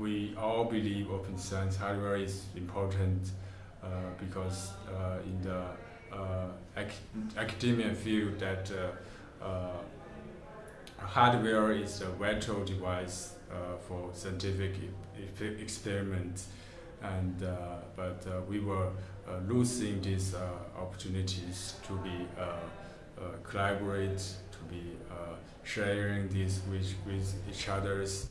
we all believe open science hardware is important uh, because uh, in the uh, ac academia field that uh, uh, hardware is a vital device uh, for scientific e experiments and but we were losing these opportunities to be collaborate to be sharing this with, with each others.